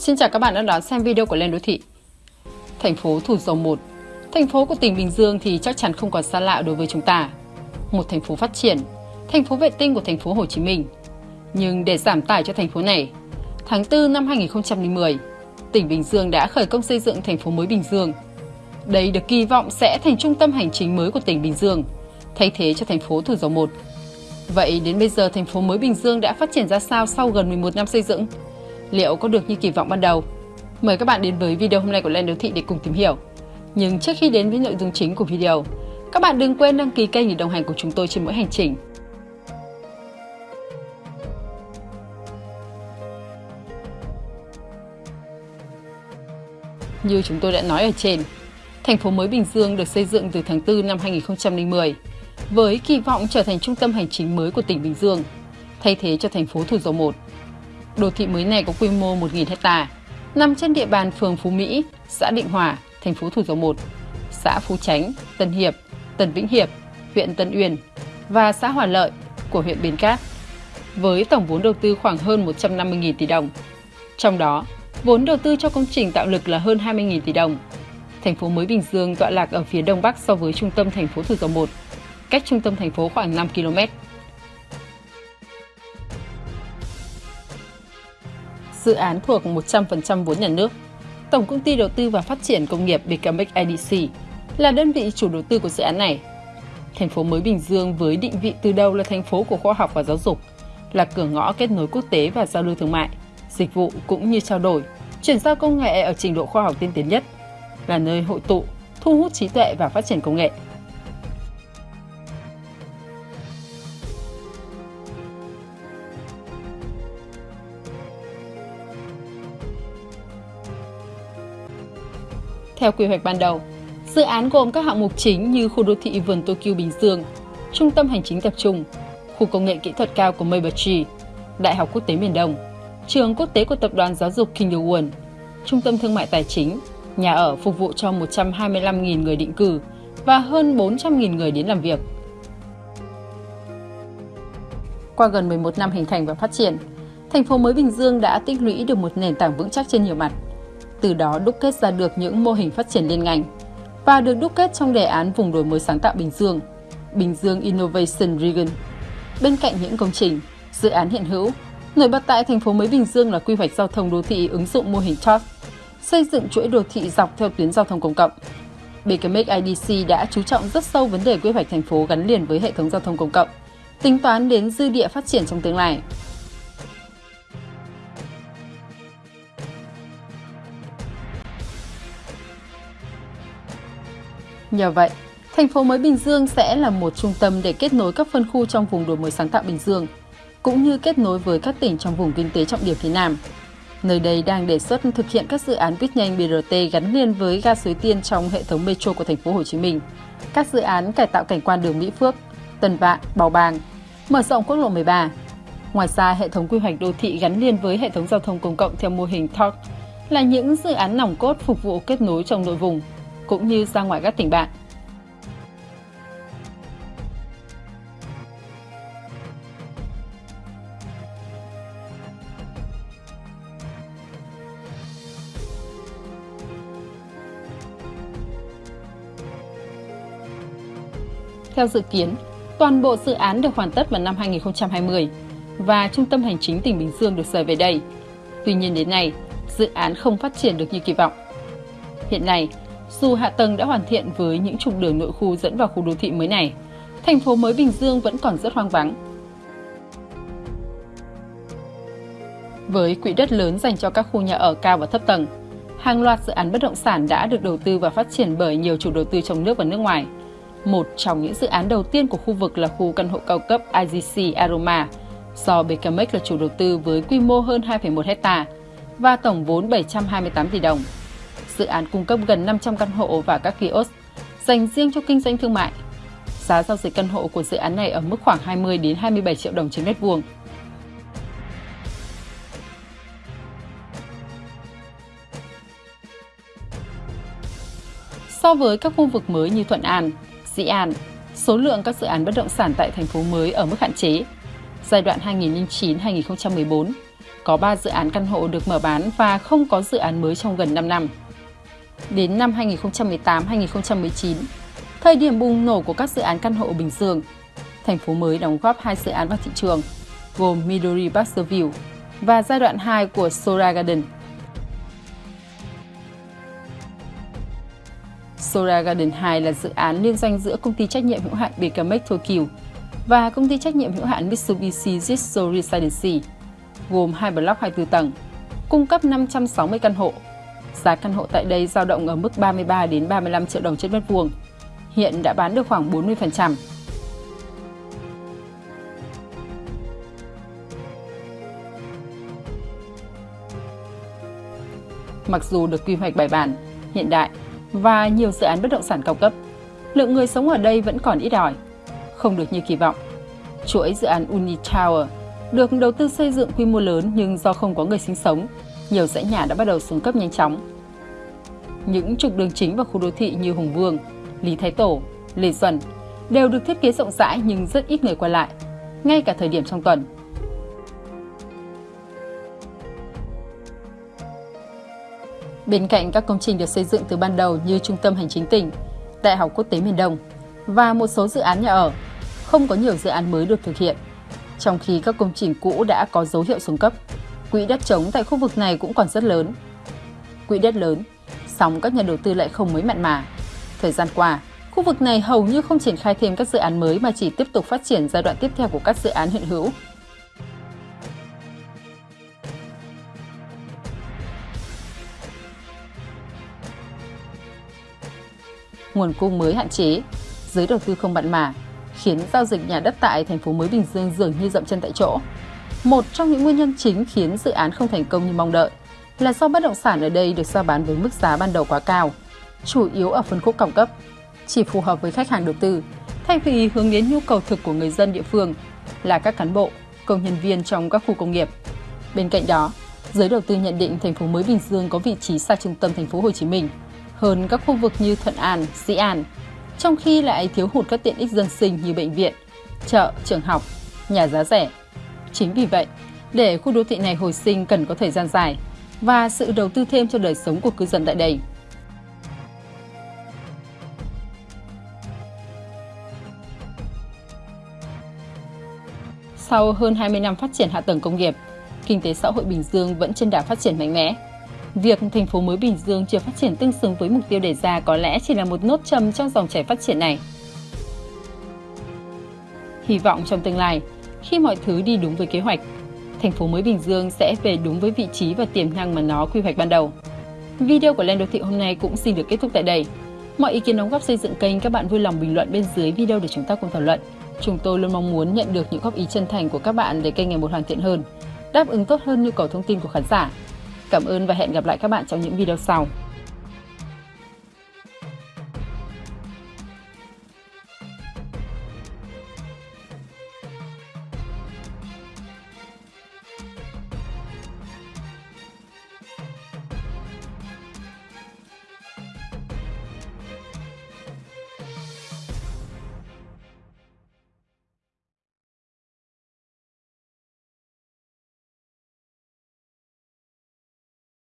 Xin chào các bạn đã đón xem video của Lên Đô Thị. Thành phố Thủ Dầu Một Thành phố của tỉnh Bình Dương thì chắc chắn không còn xa lạ đối với chúng ta. Một thành phố phát triển, thành phố vệ tinh của thành phố Hồ Chí Minh. Nhưng để giảm tải cho thành phố này, tháng 4 năm 2010, tỉnh Bình Dương đã khởi công xây dựng thành phố mới Bình Dương. Đây được kỳ vọng sẽ thành trung tâm hành chính mới của tỉnh Bình Dương, thay thế cho thành phố Thủ Dầu Một. Vậy đến bây giờ thành phố mới Bình Dương đã phát triển ra sao sau gần 11 năm xây dựng? Liệu có được như kỳ vọng ban đầu? Mời các bạn đến với video hôm nay của Lên Đô Thị để cùng tìm hiểu. Nhưng trước khi đến với nội dung chính của video, các bạn đừng quên đăng ký kênh để đồng hành cùng chúng tôi trên mỗi hành trình. Như chúng tôi đã nói ở trên, thành phố mới Bình Dương được xây dựng từ tháng 4 năm 2010 với kỳ vọng trở thành trung tâm hành chính mới của tỉnh Bình Dương, thay thế cho thành phố Thủ Dầu Một Đô thị mới này có quy mô 1.000 hecta, nằm trên địa bàn phường Phú Mỹ, xã Định Hòa, thành phố Thủ Dầu Một, xã Phú Chánh, Tân Hiệp, Tân Vĩnh Hiệp, huyện Tân Uyên và xã Hòa Lợi của huyện Bến Cát, với tổng vốn đầu tư khoảng hơn 150.000 tỷ đồng. Trong đó, vốn đầu tư cho công trình tạo lực là hơn 20.000 tỷ đồng. Thành phố mới Bình Dương tọa lạc ở phía đông bắc so với trung tâm thành phố Thủ Dầu Một, cách trung tâm thành phố khoảng 5 km. Dự án thuộc 100% vốn nhà nước. Tổng công ty đầu tư và phát triển công nghiệp BKMX IDC là đơn vị chủ đầu tư của dự án này. Thành phố mới Bình Dương với định vị từ đầu là thành phố của khoa học và giáo dục, là cửa ngõ kết nối quốc tế và giao lưu thương mại, dịch vụ cũng như trao đổi, chuyển giao công nghệ ở trình độ khoa học tiên tiến nhất, là nơi hội tụ, thu hút trí tuệ và phát triển công nghệ. Theo quy hoạch ban đầu, dự án gồm các hạng mục chính như khu đô thị vườn Tokyo Bình Dương, trung tâm hành chính tập trung, khu công nghệ kỹ thuật cao của Mabuchi, Đại học Quốc tế Miền Đông, trường quốc tế của Tập đoàn Giáo dục King Won, trung tâm thương mại tài chính, nhà ở phục vụ cho 125.000 người định cư và hơn 400.000 người đến làm việc. Qua gần 11 năm hình thành và phát triển, thành phố mới Bình Dương đã tích lũy được một nền tảng vững chắc trên nhiều mặt – từ đó đúc kết ra được những mô hình phát triển liên ngành và được đúc kết trong đề án vùng đổi mới sáng tạo Bình Dương, Bình Dương Innovation Region. Bên cạnh những công trình, dự án hiện hữu, nổi bật tại thành phố mới Bình Dương là quy hoạch giao thông đô thị ứng dụng mô hình TOT, xây dựng chuỗi đô thị dọc theo tuyến giao thông công cộng. BKMX IDC đã chú trọng rất sâu vấn đề quy hoạch thành phố gắn liền với hệ thống giao thông công cộng, tính toán đến dư địa phát triển trong tương lai. Nhờ vậy, thành phố mới Bình Dương sẽ là một trung tâm để kết nối các phân khu trong vùng đổi mới sáng tạo Bình Dương, cũng như kết nối với các tỉnh trong vùng kinh tế trọng điểm phía Nam. Nơi đây đang đề xuất thực hiện các dự án buýt nhanh BRT gắn liền với ga Suối Tiên trong hệ thống metro của thành phố Hồ Chí Minh, các dự án cải tạo cảnh quan đường Mỹ Phước, Tân Vạn, Bào Bàng, mở rộng quốc lộ 13. Ngoài ra, hệ thống quy hoạch đô thị gắn liền với hệ thống giao thông công cộng theo mô hình TOC là những dự án nòng cốt phục vụ kết nối trong nội vùng, cũng như ra ngoài các tỉnh bạn. Theo dự kiến, toàn bộ dự án được hoàn tất vào năm 2020 và Trung tâm Hành chính tỉnh Bình Dương được rời về đây. Tuy nhiên đến nay, dự án không phát triển được như kỳ vọng. Hiện nay, dù hạ tầng đã hoàn thiện với những trục đường nội khu dẫn vào khu đô thị mới này, thành phố mới Bình Dương vẫn còn rất hoang vắng. Với quỹ đất lớn dành cho các khu nhà ở cao và thấp tầng, hàng loạt dự án bất động sản đã được đầu tư và phát triển bởi nhiều chủ đầu tư trong nước và nước ngoài. Một trong những dự án đầu tiên của khu vực là khu căn hộ cao cấp IGC Aroma, do BKMX là chủ đầu tư với quy mô hơn 2,1 hecta và tổng vốn 728 tỷ đồng dự án cung cấp gần 500 căn hộ và các kiosk dành riêng cho kinh doanh thương mại. Giá giao dịch căn hộ của dự án này ở mức khoảng 20 đến 27 triệu đồng trên mét vuông. So với các khu vực mới như Thuận An, Dĩ An, số lượng các dự án bất động sản tại thành phố mới ở mức hạn chế. Giai đoạn 2009-2014 có 3 dự án căn hộ được mở bán và không có dự án mới trong gần 5 năm. Đến năm 2018-2019, thời điểm bùng nổ của các dự án căn hộ ở Bình Dương, thành phố mới đóng góp hai dự án vào thị trường, gồm Midori View và giai đoạn 2 của Sora Garden. Sora Garden 2 là dự án liên doanh giữa công ty trách nhiệm hữu hạn BKMX Tokyo và công ty trách nhiệm hữu hạn Mitsubishi Jitsu Residency, gồm hai block 24 tầng, cung cấp 560 căn hộ. Giá căn hộ tại đây dao động ở mức 33 đến 35 triệu đồng trên mét vuông. Hiện đã bán được khoảng 40%. Mặc dù được quy hoạch bài bản, hiện đại và nhiều dự án bất động sản cao cấp, lượng người sống ở đây vẫn còn ít ỏi, không được như kỳ vọng. Chuỗi dự án Uni Tower được đầu tư xây dựng quy mô lớn nhưng do không có người sinh sống, nhiều dãy nhà đã bắt đầu xuống cấp nhanh chóng. Những trục đường chính và khu đô thị như Hùng Vương, Lý Thái Tổ, Lê Duẩn đều được thiết kế rộng rãi nhưng rất ít người qua lại, ngay cả thời điểm trong tuần. Bên cạnh các công trình được xây dựng từ ban đầu như Trung tâm Hành chính tỉnh, Đại học Quốc tế miền Đông và một số dự án nhà ở, không có nhiều dự án mới được thực hiện. Trong khi các công trình cũ đã có dấu hiệu xuống cấp, quỹ đất trống tại khu vực này cũng còn rất lớn. Quỹ đất lớn, song các nhà đầu tư lại không mấy mặn mà. Thời gian qua, khu vực này hầu như không triển khai thêm các dự án mới mà chỉ tiếp tục phát triển giai đoạn tiếp theo của các dự án hiện hữu. nguồn cung mới hạn chế, giới đầu tư không mặn mà, khiến giao dịch nhà đất tại thành phố mới Bình Dương dường như dậm chân tại chỗ. Một trong những nguyên nhân chính khiến dự án không thành công như mong đợi là do bất động sản ở đây được giao bán với mức giá ban đầu quá cao, chủ yếu ở phân khúc cao cấp, chỉ phù hợp với khách hàng đầu tư, thay vì hướng đến nhu cầu thực của người dân địa phương là các cán bộ, công nhân viên trong các khu công nghiệp. Bên cạnh đó, giới đầu tư nhận định thành phố mới Bình Dương có vị trí xa trung tâm thành phố Hồ Chí Minh hơn các khu vực như Thuận An, Sĩ An, trong khi lại thiếu hụt các tiện ích dân sinh như bệnh viện, chợ, trường học, nhà giá rẻ. Chính vì vậy, để khu đô thị này hồi sinh cần có thời gian dài và sự đầu tư thêm cho đời sống của cư dân tại đây. Sau hơn 20 năm phát triển hạ tầng công nghiệp, kinh tế xã hội Bình Dương vẫn trên đà phát triển mạnh mẽ. Việc thành phố mới Bình Dương chưa phát triển tương xứng với mục tiêu đề ra có lẽ chỉ là một nốt trầm trong dòng chảy phát triển này. Hy vọng trong tương lai, khi mọi thứ đi đúng với kế hoạch, thành phố mới Bình Dương sẽ về đúng với vị trí và tiềm năng mà nó quy hoạch ban đầu. Video của Lên Đô Thị hôm nay cũng xin được kết thúc tại đây. Mọi ý kiến đóng góp xây dựng kênh các bạn vui lòng bình luận bên dưới video để chúng ta cùng thảo luận. Chúng tôi luôn mong muốn nhận được những góp ý chân thành của các bạn để kênh ngày một hoàn thiện hơn, đáp ứng tốt hơn nhu cầu thông tin của khán giả. Cảm ơn và hẹn gặp lại các bạn trong những video sau.